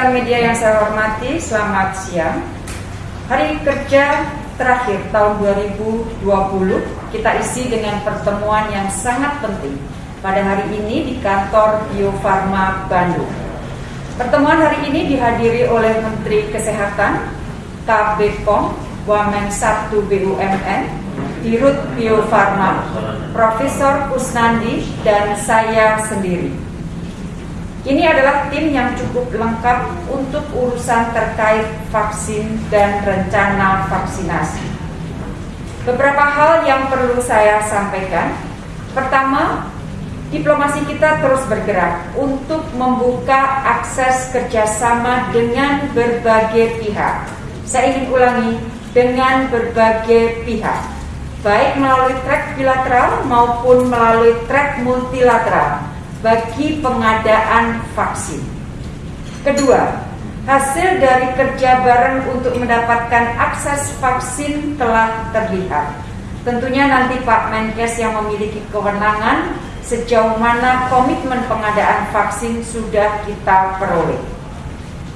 rekan media yang saya hormati, selamat siang. Hari kerja terakhir tahun 2020 kita isi dengan pertemuan yang sangat penting pada hari ini di kantor Bio Farma Bandung. Pertemuan hari ini dihadiri oleh Menteri Kesehatan, KB POM, Wamen 1 BUMN, Dirut Bio Farma, Profesor Kusnandi, dan saya sendiri. Ini adalah tim yang cukup lengkap untuk urusan terkait vaksin dan rencana vaksinasi. Beberapa hal yang perlu saya sampaikan. Pertama, diplomasi kita terus bergerak untuk membuka akses kerjasama dengan berbagai pihak. Saya ingin ulangi, dengan berbagai pihak, baik melalui track bilateral maupun melalui track multilateral bagi pengadaan vaksin. Kedua, hasil dari kerja bareng untuk mendapatkan akses vaksin telah terlihat. Tentunya nanti Pak Menkes yang memiliki kewenangan sejauh mana komitmen pengadaan vaksin sudah kita peroleh.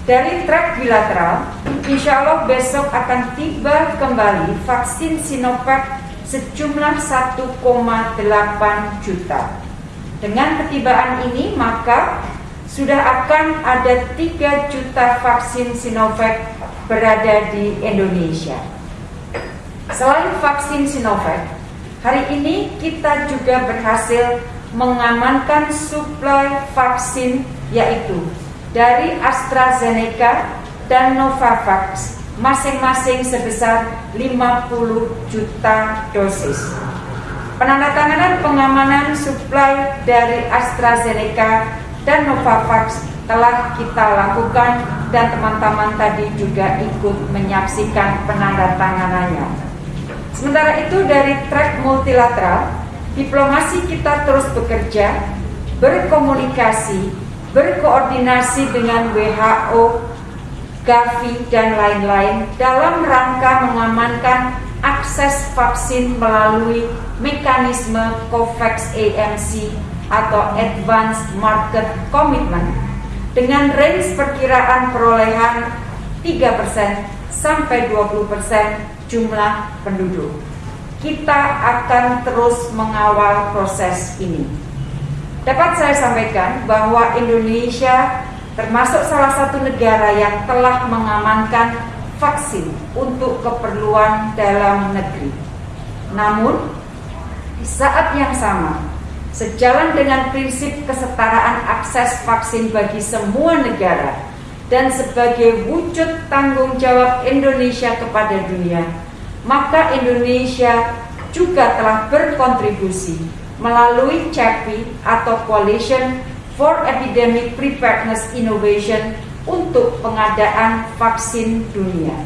Dari track bilateral, insya Allah besok akan tiba kembali vaksin Sinovac sejumlah 1,8 juta. Dengan ketibaan ini maka sudah akan ada 3 juta vaksin Sinovac berada di Indonesia. Selain vaksin Sinovac, hari ini kita juga berhasil mengamankan suplai vaksin yaitu dari AstraZeneca dan Novavax masing-masing sebesar 50 juta dosis. Penandatanganan pengamanan suplai dari AstraZeneca dan Novavax telah kita lakukan dan teman-teman tadi juga ikut menyaksikan penandatanganannya. Sementara itu dari track multilateral, diplomasi kita terus bekerja, berkomunikasi, berkoordinasi dengan WHO, Gavi, dan lain-lain dalam rangka mengamankan akses vaksin melalui mekanisme COVAX AMC atau Advanced Market Commitment dengan range perkiraan perolehan 3% sampai 20% jumlah penduduk. Kita akan terus mengawal proses ini. Dapat saya sampaikan bahwa Indonesia termasuk salah satu negara yang telah mengamankan vaksin untuk keperluan dalam negeri. Namun, di saat yang sama, sejalan dengan prinsip kesetaraan akses vaksin bagi semua negara dan sebagai wujud tanggung jawab Indonesia kepada dunia, maka Indonesia juga telah berkontribusi melalui CEPI atau Coalition for Epidemic Preparedness Innovation untuk pengadaan vaksin dunia.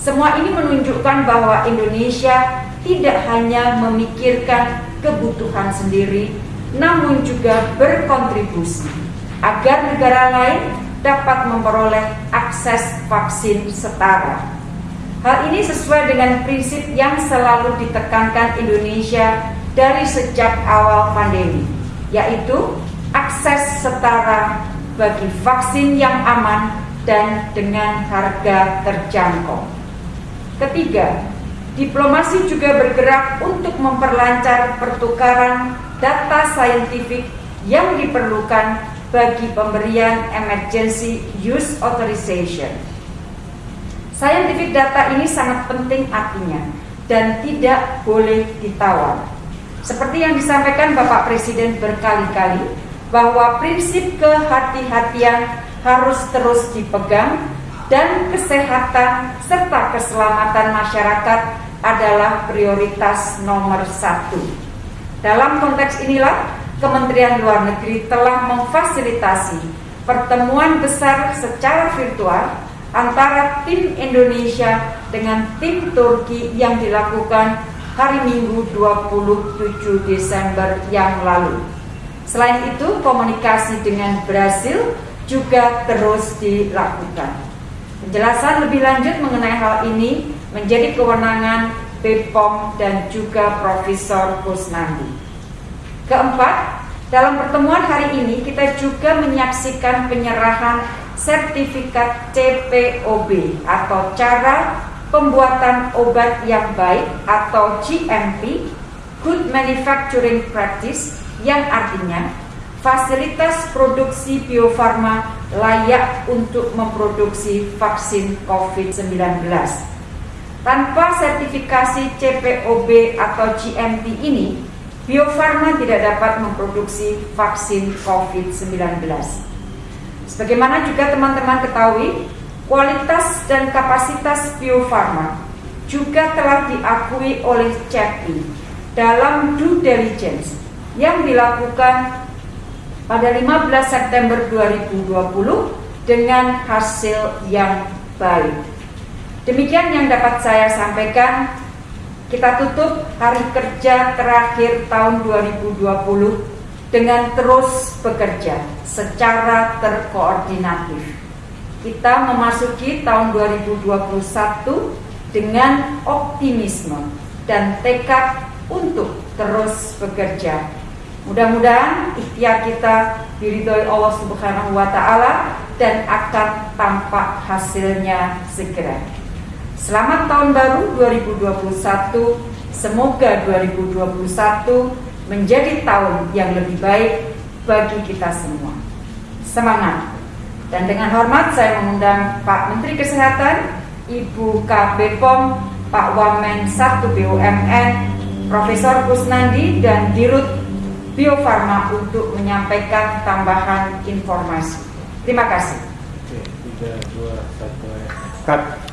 Semua ini menunjukkan bahwa Indonesia tidak hanya memikirkan kebutuhan sendiri, namun juga berkontribusi agar negara lain dapat memperoleh akses vaksin setara. Hal ini sesuai dengan prinsip yang selalu ditekankan Indonesia dari sejak awal pandemi, yaitu akses setara bagi vaksin yang aman dan dengan harga terjangkau. Ketiga, diplomasi juga bergerak untuk memperlancar pertukaran data saintifik yang diperlukan bagi pemberian emergency use authorization. Scientific data ini sangat penting artinya dan tidak boleh ditawar. Seperti yang disampaikan Bapak Presiden berkali-kali, bahwa prinsip kehati-hatian harus terus dipegang dan kesehatan serta keselamatan masyarakat adalah prioritas nomor satu. Dalam konteks inilah, Kementerian Luar Negeri telah memfasilitasi pertemuan besar secara virtual antara tim Indonesia dengan tim Turki yang dilakukan hari Minggu 27 Desember yang lalu. Selain itu, komunikasi dengan Brasil juga terus dilakukan. Penjelasan lebih lanjut mengenai hal ini menjadi kewenangan BPOM dan juga Profesor Kusnandi. Keempat, dalam pertemuan hari ini kita juga menyaksikan penyerahan sertifikat CPOB atau cara pembuatan obat yang baik atau GMP Good Manufacturing Practice yang artinya fasilitas produksi biofarma layak untuk memproduksi vaksin COVID-19. Tanpa sertifikasi CPOB atau GMP ini, biofarma tidak dapat memproduksi vaksin COVID-19. Sebagaimana juga teman-teman ketahui, kualitas dan kapasitas biofarma juga telah diakui oleh CEPI dalam due diligence yang dilakukan pada 15 September 2020 dengan hasil yang baik. Demikian yang dapat saya sampaikan. Kita tutup hari kerja terakhir tahun 2020 dengan terus bekerja secara terkoordinatif. Kita memasuki tahun 2021 dengan optimisme dan tekad untuk terus bekerja Mudah-mudahan ikhtiar kita diridhoi Allah Subhanahu wa taala dan akan tampak hasilnya segera. Selamat tahun baru 2021. Semoga 2021 menjadi tahun yang lebih baik bagi kita semua. Semangat. Dan dengan hormat saya mengundang Pak Menteri Kesehatan, Ibu KB POM, Pak Wamen 1 BUMN, Profesor Kusnandi dan Dirut Bio Farma untuk menyampaikan tambahan informasi. Terima kasih. Oke, 3, 2, 1, cut.